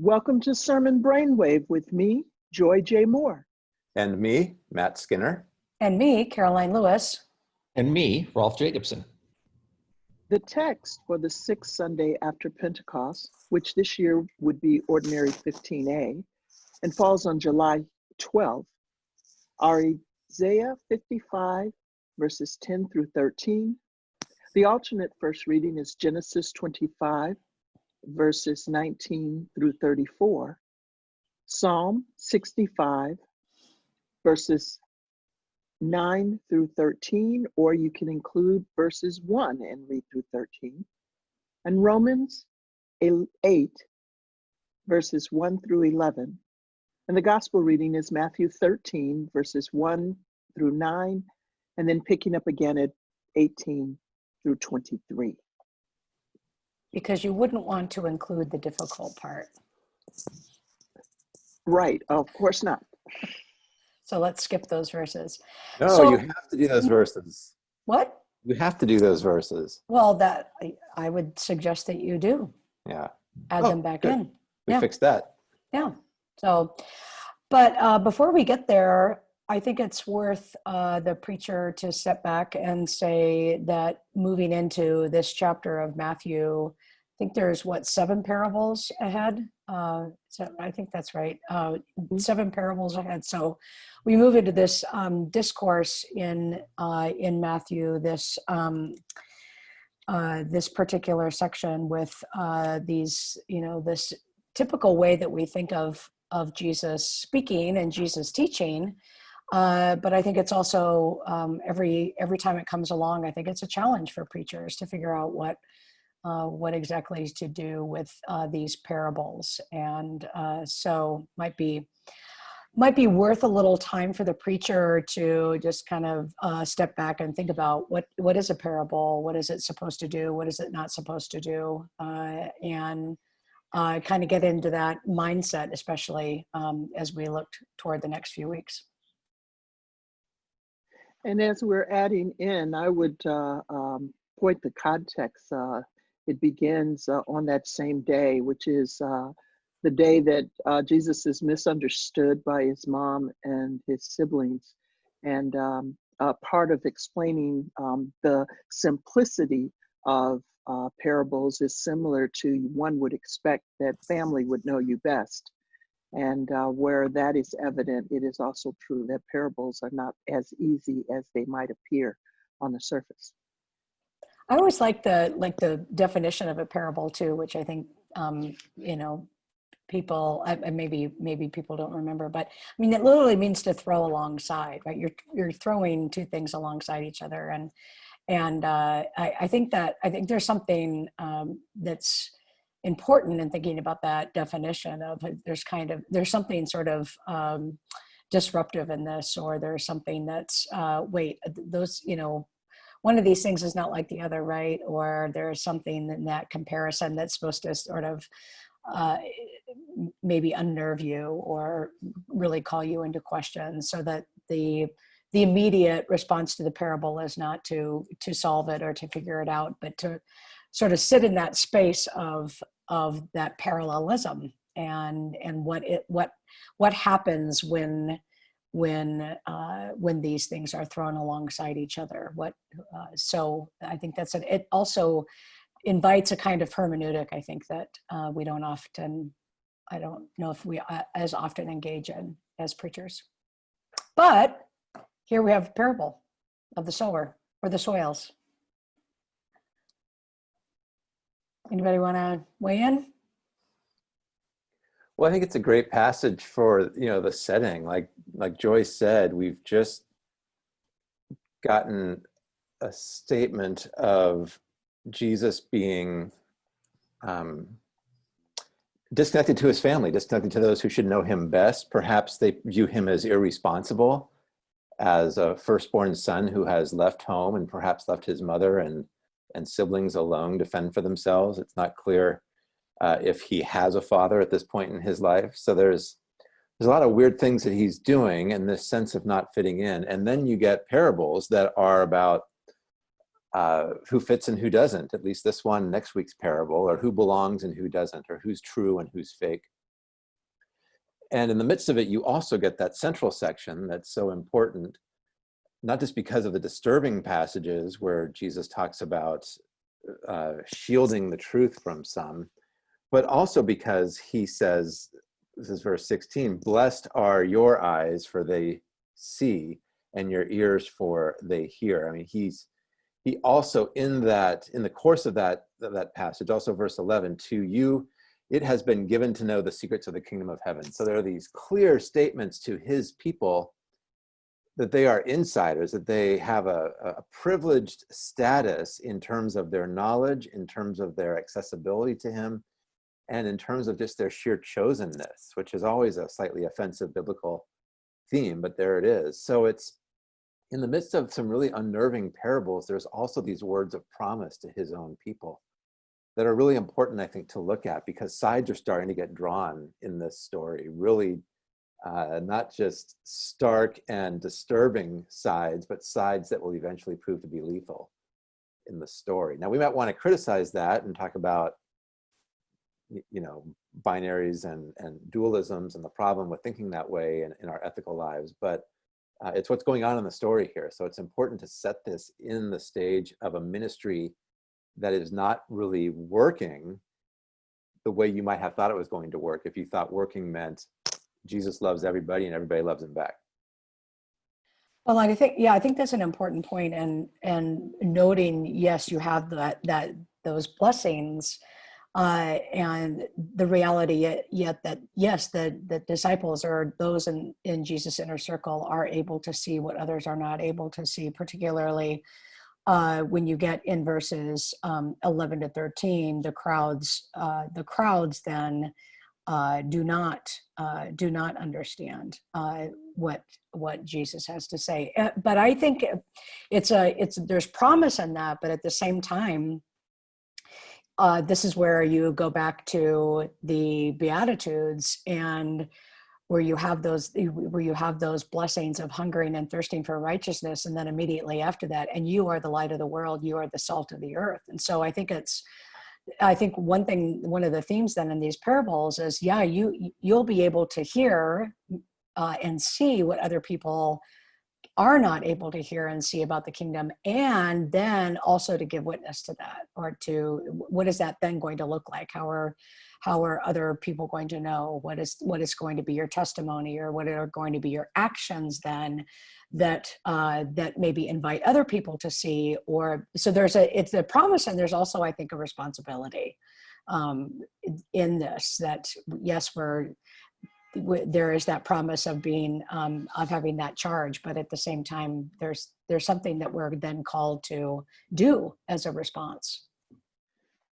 Welcome to Sermon Brainwave with me, Joy J. Moore. And me, Matt Skinner. And me, Karoline Lewis. And me, Rolf Jacobson. The text for the sixth Sunday after Pentecost, which this year would be Ordinary 15a, and falls on July 12th, are Isaiah 55, verses 10 through 13. The alternate first reading is Genesis 25, verses 19 through 34, Psalm 65, verses 9 through 13, or you can include verses 1 and read through 13, and Romans 8, verses 1 through 11. And the gospel reading is Matthew 13, verses 1 through 9, and then picking up again at 18 through 23 because you wouldn't want to include the difficult part. Right, of course not. So let's skip those verses. No, So- you have to do those verses. What? You have to do those verses. Well, that I, I would suggest that you do Yeah, add Oh, them back good. in. we Yeah. fixed that. Yeah. So, but uh, before we get there, I think it's worth uh, the preacher to step back and say that moving into this chapter of Matthew, I think there's what seven parables ahead. Uh, so I think that's right. Uh, seven parables ahead. So we move into this um, discourse in uh, in Matthew. This. Um, uh, this particular section with uh, these, you know, this typical way that we think of of Jesus speaking and Jesus teaching. Uh, but I think it's also um, every every time it comes along, I think it's a challenge for preachers to figure out what uh, what exactly to do with uh, these parables, and uh, so might be might be worth a little time for the preacher to just kind of uh, step back and think about what what is a parable, what is it supposed to do, what is it not supposed to do, and kind of get into that mindset, especially um, as we look toward the next few weeks. And as we're adding in, I would uh, um, point the context. Uh, it begins uh, on that same day, which is uh, the day that uh, Jesus is misunderstood by his mom and his siblings. And um, part of explaining um, the simplicity of uh, parables is similar to one would expect that family would know you best. And uh, where that is evident, it is also true that parables are not as easy as they might appear on the surface. I always like the like the definition of a parable too, which I think um, you know people I, maybe maybe people don't remember, but I mean it literally means to throw alongside, right? You're you're throwing two things alongside each other, and and uh, I, I think that I think there's something um, that's important in thinking about that definition of uh, there's kind of there's something sort of um, disruptive in this, or there's something that's uh, wait those you know one of these things is not like the other, right? Or there's something in that comparison that's supposed to sort of uh, maybe unnerve you or really call you into question so that the the immediate response to the parable is not to to solve it or to figure it out but to sort of sit in that space of of that parallelism and and what it what what happens when when uh, when these things are thrown alongside each other. What uh, so I think that's it. It also invites a kind of hermeneutic. I think that uh, we don't often. I don't know if we uh, as often engage in as preachers. But here we have a parable of the sower or the soils. Anybody want to weigh in? Well, I think it's a great passage for you know the setting. Like like Joyce said, we've just gotten a statement of Jesus being um, disconnected to his family, disconnected to those who should know him best. Perhaps they view him as irresponsible, as a firstborn son who has left home and perhaps left his mother and and siblings alone to fend for themselves. It's not clear uh, if he has a father at this point in his life. So there's there's a lot of weird things that he's doing and this sense of not fitting in. And then you get parables that are about uh, who fits and who doesn't, at least this one, next week's parable, or who belongs and who doesn't, or who's true and who's fake. And in the midst of it, you also get that central section that's so important, not just because of the disturbing passages where Jesus talks about uh, shielding the truth from some, but also because he says, this is verse 16, blessed are your eyes for they see and your ears for they hear. I mean, he's, he also in that, in the course of that, that passage, also verse 11, to you it has been given to know the secrets of the kingdom of heaven. So there are these clear statements to his people that they are insiders, that they have a, a, privileged status in terms of their knowledge, in terms of their accessibility to him, and in terms of just their sheer chosenness, which is always a slightly offensive biblical theme, but there it is. So it's in the midst of some really unnerving parables, there's also these words of promise to his own people that are really important, I think, to look at because sides are starting to get drawn in this story, really uh, not just stark and disturbing sides, but sides that will eventually prove to be lethal in the story. Now, we might want to criticize that and talk about, you know, binaries and, and dualisms and the problem with thinking that way in, in our ethical lives, but uh, it's what's going on in the story here. So it's important to set this in the stage of a ministry that is not really working the way you might have thought it was going to work if you thought working meant Jesus loves everybody and everybody loves him back. Well, I think, yeah, I think that's an important point. and, and noting, yes, you have that, that, those blessings uh, and the reality yet, yet that, yes, the, the disciples or those in, in Jesus' inner circle are able to see what others are not able to see, particularly uh, when you get in verses um, 11 to 13, the crowds, uh, the crowds then uh, do not uh, do not understand uh, what what Jesus has to say. Uh, but I think it's a it's there's promise in that, but at the same time, this is where you go back to the Beatitudes and where you have those where you have those blessings of hungering and thirsting for righteousness and then immediately after that and you are the light of the world you are the salt of the earth and so i think it's i think one thing one of the themes then in these parables is yeah you you'll be able to hear uh, and see what other people are not able to hear and see about the kingdom and then also to give witness to that or to what is that then going to look like? How are how are other people going to know? What is what is going to be your testimony or what are going to be your actions then that uh, that maybe invite other people to see or so there's a it's a promise and there's also i think a responsibility um, in this that yes we're there is that promise of being um, of having that charge but at the same time there's there's something that we're then called to do as a response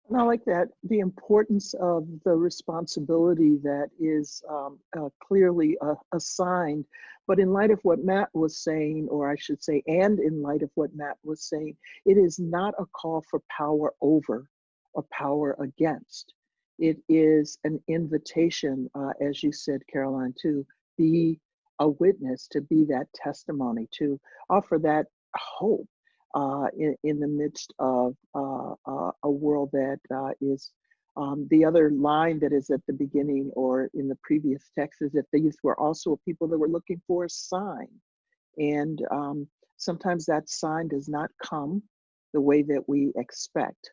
and I like that the importance of the responsibility that is um, uh, clearly uh, assigned. But in light of what Matt was saying, or I should say, and in light of what Matt was saying, it is not a call for power over or power against it is an invitation, uh, as you said, Karoline, to be a witness, to be that testimony, to offer that hope uh, in, in, the midst of uh, uh a world that uh, is. Um, the other line that is at the beginning or in the previous text is that these were also people that were looking for a sign. And um, sometimes that sign does not come the way that we expect.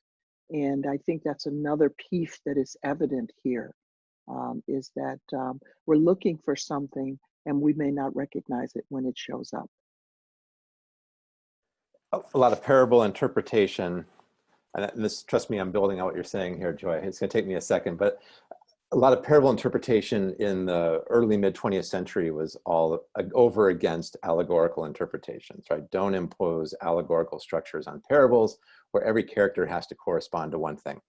And I think that's another piece that is evident here, um, is that um, we're looking for something and we may not recognize it when it shows up. A lot of parable interpretation, and this, trust me, I'm building on what you're saying here, Joy. It's gonna take me a second, but a lot of parable interpretation in the early mid 20th century was all over against allegorical interpretations, right? Don't impose allegorical structures on parables where every character has to correspond to one thing.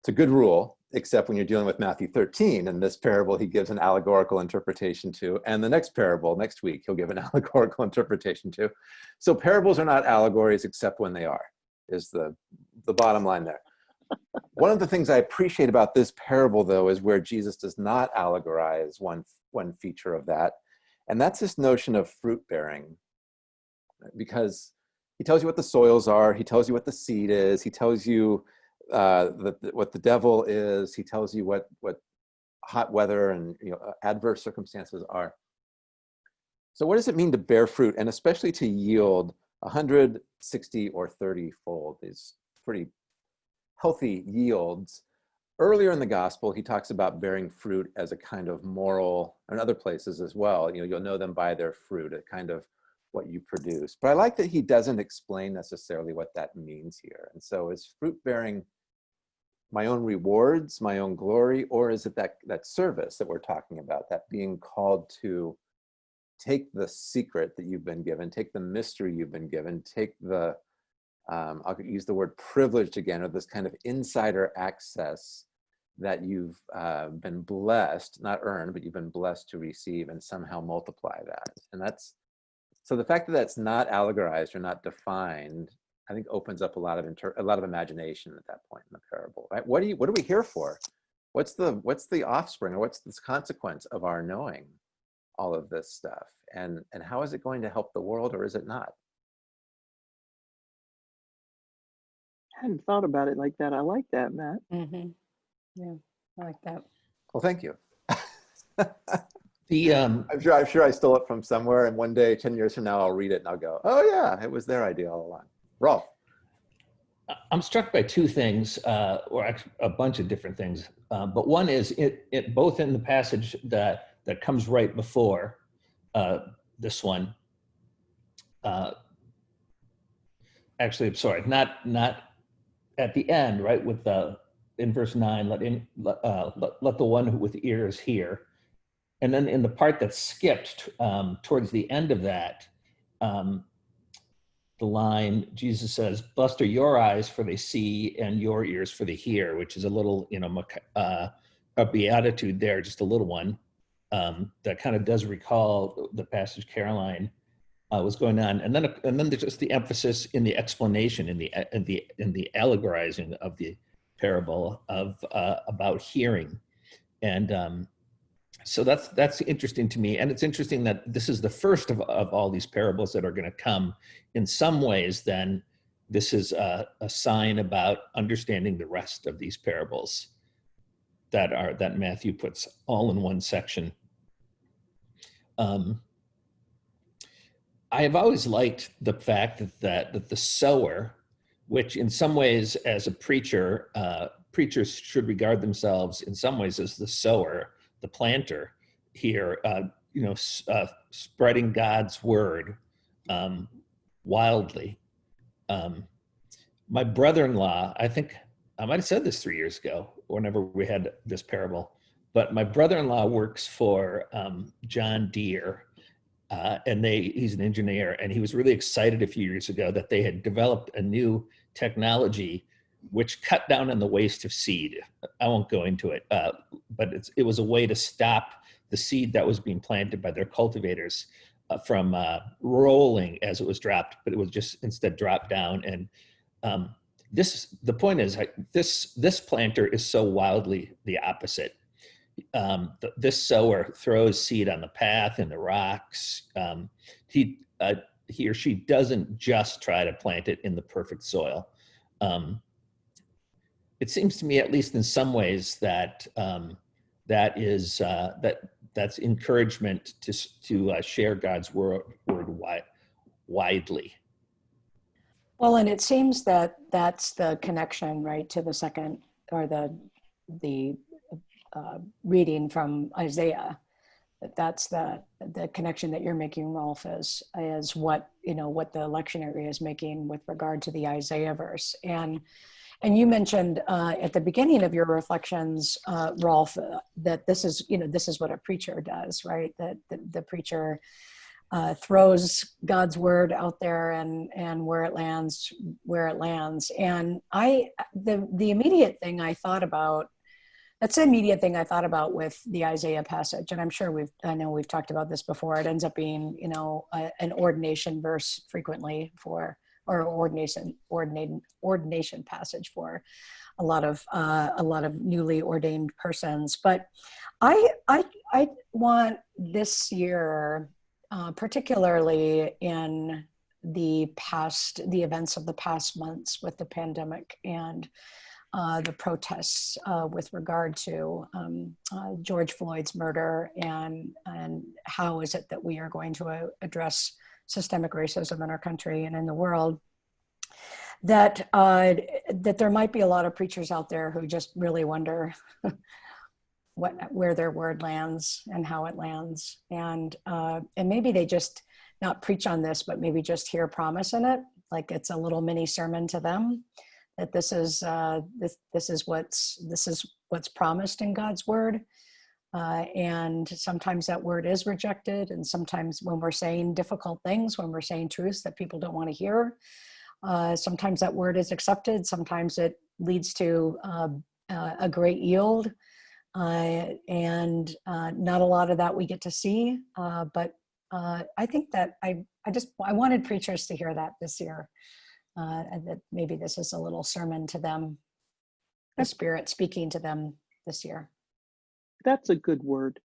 It's a good rule, except when you're dealing with Matthew 13 and this parable he gives an allegorical interpretation to, and the next parable next week he'll give an allegorical interpretation to. So parables are not allegories except when they are, is the, the bottom line there. One of the things I appreciate about this parable, though, is where Jesus does not allegorize one, one feature of that, and that's this notion of fruit bearing. Because he tells you what the soils are, he tells you what the seed is, he tells you uh, the, what the devil is, he tells you what, what hot weather and you know, adverse circumstances are. So what does it mean to bear fruit and especially to yield 160 or 30 fold these pretty healthy yields? Earlier in the gospel, he talks about bearing fruit as a kind of moral, and other places as well. You know, you'll know them by their fruit, a kind of what you produce. But I like that he doesn't explain necessarily what that means here. And so is fruit bearing my own rewards, my own glory, or is it that, that service that we're talking about, that being called to take the secret that you've been given, take the mystery you've been given, take the, um, I'll use the word privileged again, or this kind of insider access that you've uh, been blessed, not earned, but you've been blessed to receive and somehow multiply that. And that's, so the fact that that's not allegorized or not defined, I think opens up a lot of inter a lot of imagination at that point in the parable, right? What do you, what are we here for? What's the, what's the offspring or what's this consequence of our knowing all of this stuff? And, and how is it going to help the world or is it not? I hadn't thought about it like that. I like that, Matt. hmm Yeah, I like that. Well, thank you. The um, I'm sure, I'm sure I stole it from somewhere and one day, 10 years from now, I'll read it and I'll go, oh yeah, it was their idea all along. Rolf. I'm struck by two things, uh, or a bunch of different things. Uh, but one is it, it both in the passage that that comes right before uh, this one. Uh, actually, I'm sorry, not not at the end, right? With the in verse nine, let in let, uh, let, let the one with ears hear. And then in the part that's skipped um, towards the end of that, um, the line Jesus says, "Buster your eyes for they see, and your ears for they hear," which is a little, you know, uh, a beatitude there, just a little one um, that kind of does recall the passage Karoline uh, was going on, and then and then there's just the emphasis in the explanation, in the in the in the allegorizing of the parable of uh, about hearing, and um, so that's that's interesting to me. And it's interesting that this is the first of, of all these parables that are going to come in some ways then this is a, a, sign about understanding the rest of these parables that are that matthew puts all in one section. Um, i have always liked the fact that, that that the sower which in some ways as a preacher uh, preachers should regard themselves in some ways as the sower the planter here, uh, you know, uh, spreading God's word um, wildly. Um, my brother-in-law, I think I might have said this three years ago, whenever we had this parable, but my brother-in-law works for um, John Deere, uh, and they he's an engineer, and he was really excited a few years ago that they had developed a new technology which cut down on the waste of seed. I won't go into it, uh, but it was a way to stop the seed that was being planted by their cultivators uh, from uh, rolling as it was dropped, but it was just instead dropped down. And um, this, the point is, this this planter is so wildly the opposite. Um, th this sower throws seed on the path in the rocks. Um, he uh, he or she doesn't just try to plant it in the perfect soil. Um, it seems to me, at least in some ways, that um, that is uh, that that's encouragement to to uh, share God's word word wi widely. Well, and it seems that that's the connection, right, to the second or the the uh, reading from Isaiah. That that's the the connection that you're making, Rolf, is is what you know what the lectionary is making with regard to the Isaiah verse and and you mentioned uh, at the beginning of your reflections, uh, Rolf, uh, that this is, you know, this is what a preacher does, right? That the, the preacher uh, throws God's word out there and and where it lands, where it lands. And I, the the immediate thing I thought about, that's the immediate thing I thought about with the Isaiah passage. And I'm sure we've, I know we've talked about this before. It ends up being, you know, a, an ordination verse frequently for or ordination ordination ordination passage for a lot of uh, a lot of newly ordained persons. But I I I want this year, uh, particularly in the past the events of the past months with the pandemic and uh, the protests uh, with regard to um, uh, George Floyd's murder and, and how is it that we are going to uh, address systemic racism in our country and in the world that uh, that there might be a lot of preachers out there who just really wonder what where their word lands and how it lands. And and maybe they just not preach on this but maybe just hear promise in it like it's a little mini sermon to them that this is uh, this this is what's this is what's promised in God's word uh, and sometimes that word is rejected and sometimes when we're saying difficult things when we're saying truths that people don't want to hear uh, sometimes that word is accepted, sometimes it leads to uh, uh, a great yield. Uh, and not a lot of that we get to see, but I think that I, I just, I wanted preachers to hear that this year. And that maybe this is a little sermon to them, the spirit speaking to them this year. That's a good word.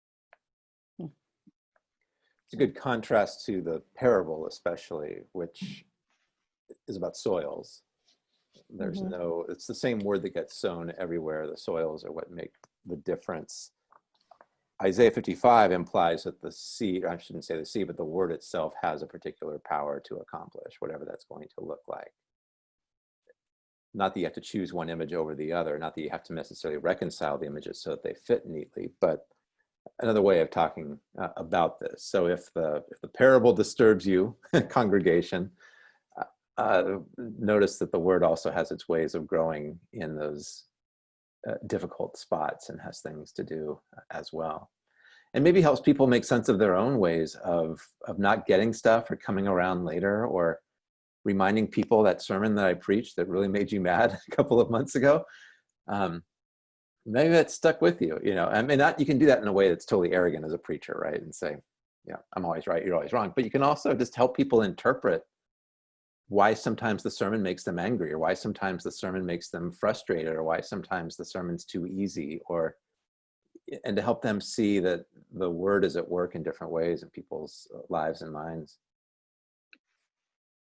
It's a good contrast to the parable, especially, which is about soils. There's Mhm. no, it's the same word that gets sown everywhere. The soils are what make the difference. Isaiah 55 implies that the seed, I shouldn't say the seed, but the word itself has a particular power to accomplish whatever that's going to look like. Not that you have to choose one image over the other, not that you have to necessarily reconcile the images so that they fit neatly, but another way of talking uh, about this. So if the if the parable disturbs you, congregation, uh, notice that the word also has its ways of growing in those uh, difficult spots and has things to do uh, as well. And maybe helps people make sense of their own ways of, of not getting stuff or coming around later or reminding people that sermon that I preached that really made you mad a couple of months ago. Um, maybe that stuck with you, you know, I mean, not, you can do that in a way that's totally arrogant as a preacher, right? And say, yeah, I'm always right, you're always wrong. But you can also just help people interpret why sometimes the sermon makes them angry or why sometimes the sermon makes them frustrated or why sometimes the sermon's too easy or and to help them see that the word is at work in different ways in people's uh, lives and minds.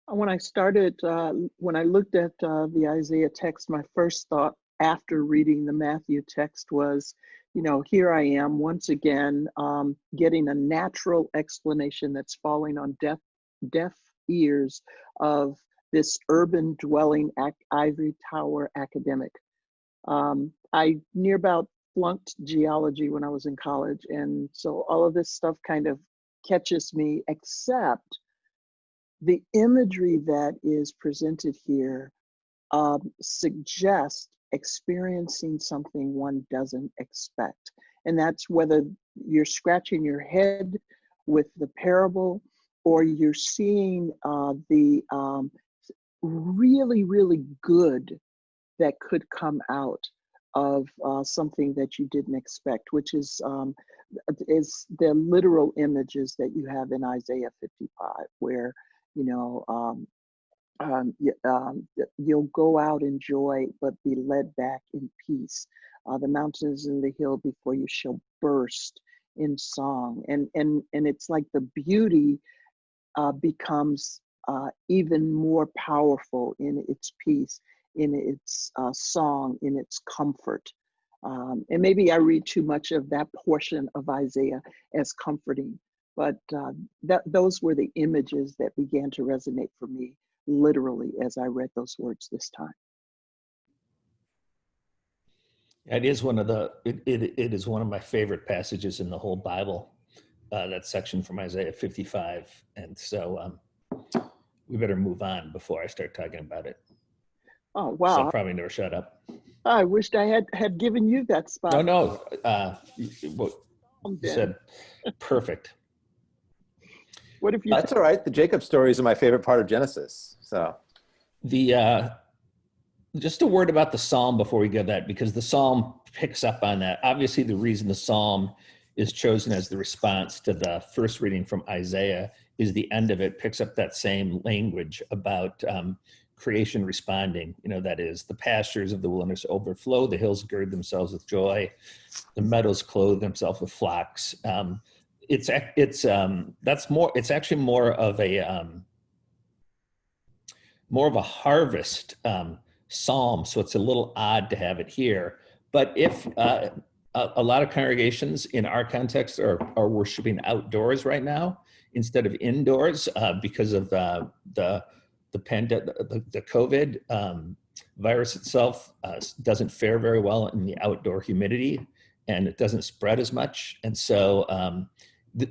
When I started, uh, when I looked at uh, the Isaiah text, my first thought after reading the Matthew text was, you know, here I am once again um, getting a natural explanation that's falling on deaf, deaf ears of this urban dwelling ivory tower academic. Um, I near about flunked geology when I was in college. And so all of this stuff kind of catches me, except the imagery that is presented here um, suggests experiencing something one doesn't expect. And that's whether you're scratching your head with the parable or you're seeing uh, the um, really, really good that could come out of uh, something that you didn't expect, which is um, is the literal images that you have in Isaiah 55, where you know um, um, um, you'll go out in joy, but be led back in peace. Uh, the mountains and the hill before you shall burst in song, and and and it's like the beauty uh, becomes uh, even more powerful in its peace, in its uh, song, in its comfort. Um, and maybe I read too much of that portion of Isaiah as comforting, but uh, that those were the images that began to resonate for me literally as I read those words this time. It is one of the it, it, it is one of my favorite passages in the whole Bible uh, that section from Isaiah 55. And so um, we better move on before I start talking about it. Oh, So wow. I'll probably never shut up. I wished I had, had given you that spot. No, no. Uh, you- what you said perfect. What if you That's all right. The Jacob stories are my favorite part of Genesis. So The uh, just a word about the psalm before we go that because the psalm picks up on that. Obviously, the reason the psalm is chosen as the response to the first reading from Isaiah is the end of it picks up that same language about um, creation responding. You know, that is the pastures of the wilderness overflow, the hills gird themselves with joy, the meadows clothe themselves with flocks. Um, it's it's um, that's more. It's actually more of a um, more of a harvest um, psalm, so it's a little odd to have it here. But if uh, a, a lot of congregations in our context are, are worshiping outdoors right now instead of indoors uh, because of uh, the the pandemic, the, the COVID um, virus itself uh, doesn't fare very well in the outdoor humidity, and it doesn't spread as much. And so um,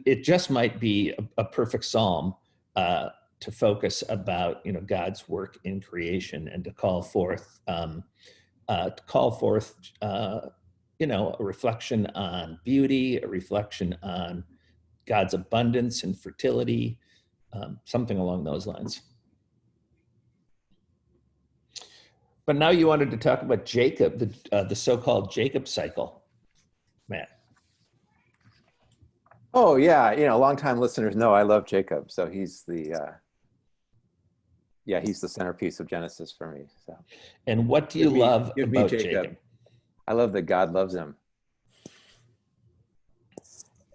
it just might be a, a perfect psalm uh, to focus about you know God's work in creation and to call forth um, uh, to call forth uh, you know a reflection on beauty, a reflection on God's abundance and fertility, um, something along those lines. But now you wanted to talk about Jacob, the uh, the so-called Jacob cycle, Matt. Oh yeah, you know, longtime listeners know I love Jacob, so he's the uh, yeah, he's the centerpiece of Genesis for me. So And what do you Give me- love give me about Jacob. Jacob? I love that God loves him,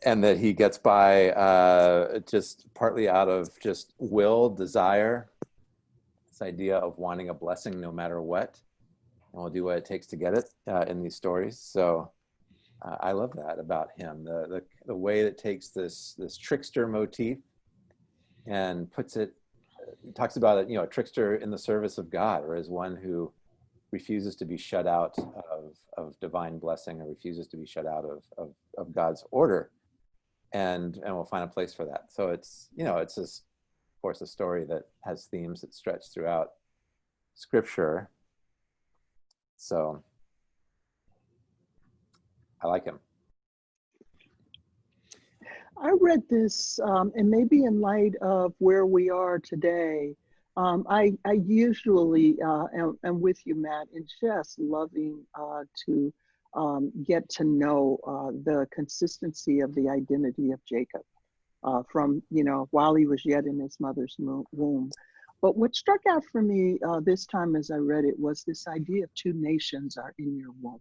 and that he gets by uh, just partly out of just will, desire, this idea of wanting a blessing no matter what, and we'll do what it takes to get it uh, in these stories. So. Uh, I love that about him. The, the the way that takes this this trickster motif and puts it talks about it, you know, a trickster in the service of God, or as one who refuses to be shut out of, of divine blessing or refuses to be shut out of, of, of God's order. And and we'll find a place for that. So it's, you know, it's just, of course, a story that has themes that stretch throughout scripture. So I like him. I read this, um, and maybe in light of where we are today, um, I, I usually uh, am, am with you, Matt, in just loving uh, to um, get to know uh, the consistency of the identity of Jacob uh, from, you know, while he was yet in his mother's womb. But what struck out for me uh, this time as I read it was this idea of two nations are in your womb,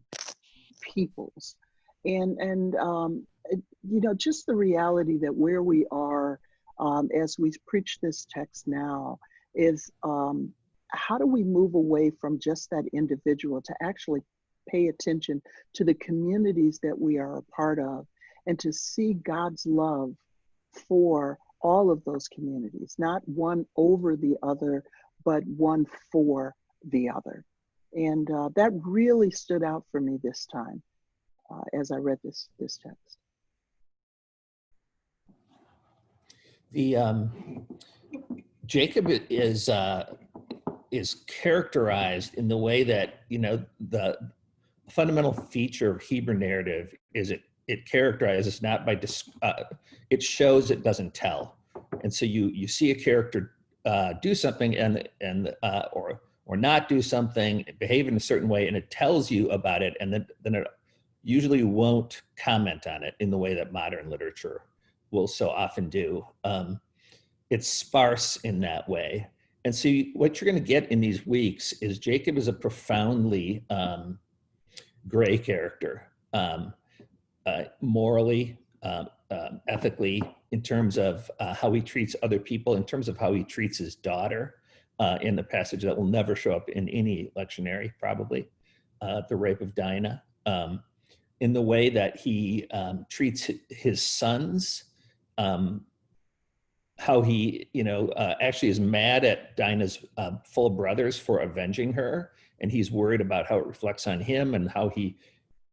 peoples. And, and um, you know, just the reality that where we are um, as we preach this text now is um, how do we move away from just that individual to actually pay attention to the communities that we are a part of and to see God's love for all of those communities, not one over the other, but one for the other. And uh, that really stood out for me this time uh, as I read this, this text. The um, Jacob is uh, is characterized in the way that you know the fundamental feature of Hebrew narrative is it it characterizes not by uh, it shows it doesn't tell, and so you you see a character uh, do something and and uh, or or not do something, behave in a certain way, and it tells you about it, and then then it usually won't comment on it in the way that modern literature will so often do. Um, it's sparse in that way. And so what you're going to get in these weeks is Jacob is a profoundly um, gray character, um, uh, morally, um, um, ethically, in terms of uh, how he treats other people, in terms of how he treats his daughter uh, in the passage that will never show up in any lectionary, probably, uh, the rape of Dinah, um, in the way that he um, treats his sons, um, how he, you know, uh, actually is mad at Dinah's uh, full brothers for avenging her, and he's worried about how it reflects on him and how he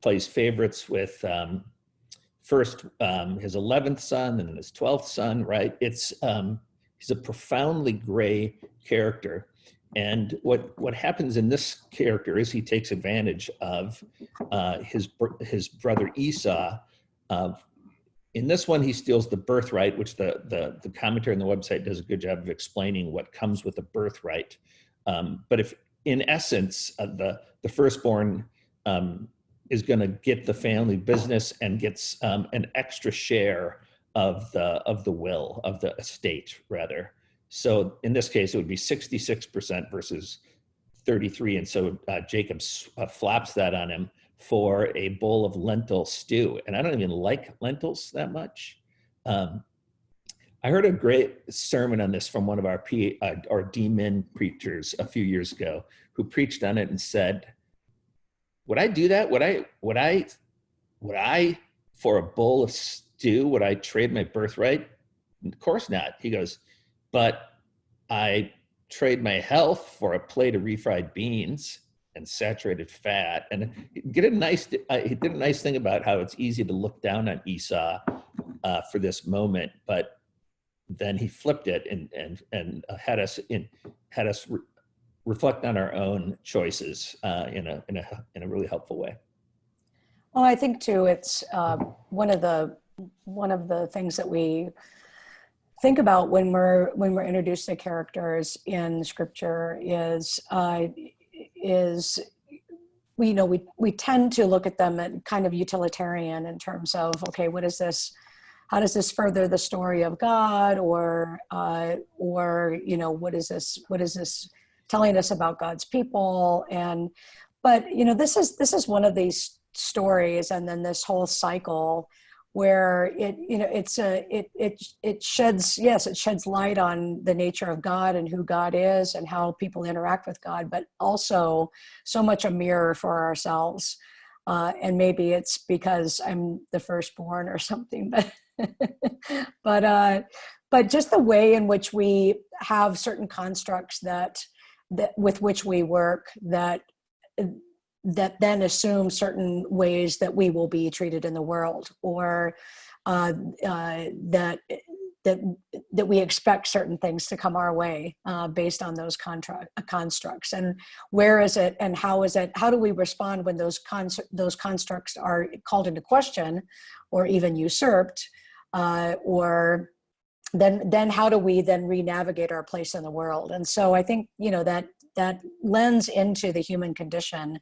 plays favorites with um, first um, his 11th son and his 12th son, right? It's um, he's a profoundly gray character. And what what happens in this character is he takes advantage of uh, his his brother Esau. Uh, in this one, he steals the birthright, which the the the commentary on the website does a good job of explaining what comes with a birthright. Um, but if in essence, uh, the the firstborn um, is going to get the family business and gets um, an extra share of the of the will of the estate rather. So in this case, it would be 66% versus 33. And so uh, Jacob uh, that on him for a bowl of lentil stew. And I don't even like lentils that much. Um, I heard a great sermon on this from one of our P, uh, our D-min preachers a few years ago, who preached on it and said, "Would I do that? Would I? Would I? Would I for a bowl of stew? Would I trade my birthright? Of course not." He goes, "But I trade my health for a plate of refried beans." And saturated fat. And get a nice uh, he did a nice thing about how it's easy to look down on esau uh, for this moment but then he flipped it and and and uh, had us in had us re- reflect on our own choices uh, in a in a in a really helpful way. Well, I think too, it's uh, one of the one of the things that we think about when we're when we're introduced to characters in scripture is uh, is we you know we we tend to look at them at kind of utilitarian in terms of okay, what is this? How does this further the story of God, or uh, or you know what is this? What is this telling us about God's people? And but you know this is this is one of these stories and then this whole cycle where it you know it's a it it it sheds yes it sheds light on the nature of god and who god is and how people interact with god but also so much a mirror for ourselves. Uh, and maybe it's because i'm the firstborn or something but but uh but just the way in which we have certain constructs that that with which we work that that then assume certain ways that we will be treated in the world or uh, uh, that that that we expect certain things to come our way uh, based on those contract constructs. And where is it and how is it how do we respond when those those constructs are called into question or even usurped uh, or then then how do we then re-navigate our place in the world? And so i think you know that that lens into the human condition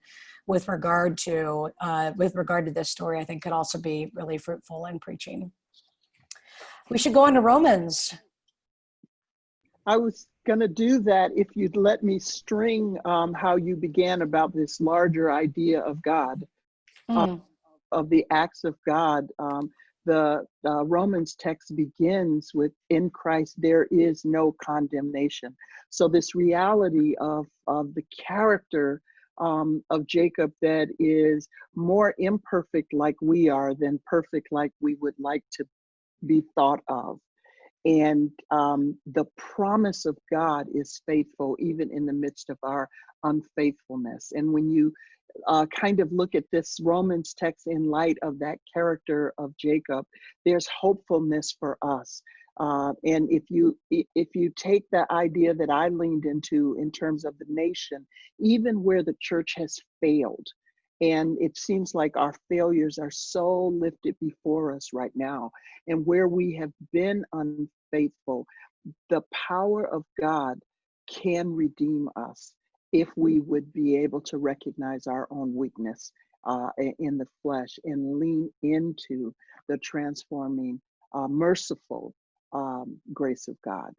with regard to uh, with regard to this story i think could also be really fruitful in preaching. We should go on to romans. I was going to do that if you'd let me string um, how you began about this larger idea of God, Mm, of the acts of God. Um, the uh, Romans text begins with, In Christ there is no condemnation. So, this reality of, of the character um, of Jacob that is more imperfect like we are than perfect like we would like to be thought of and um, the promise of God is faithful even in the midst of our unfaithfulness. And when you uh, kind of look at this Romans text in light of that character of Jacob, there's hopefulness for us. Uh, and if you if you take the idea that I leaned into in terms of the nation, even where the church has failed, and it seems like our failures are so lifted before us right now, and where we have been unfaithful, the power of God can redeem us if we would be able to recognize our own weakness uh, in the flesh and lean into the transforming, uh, merciful um, grace of God.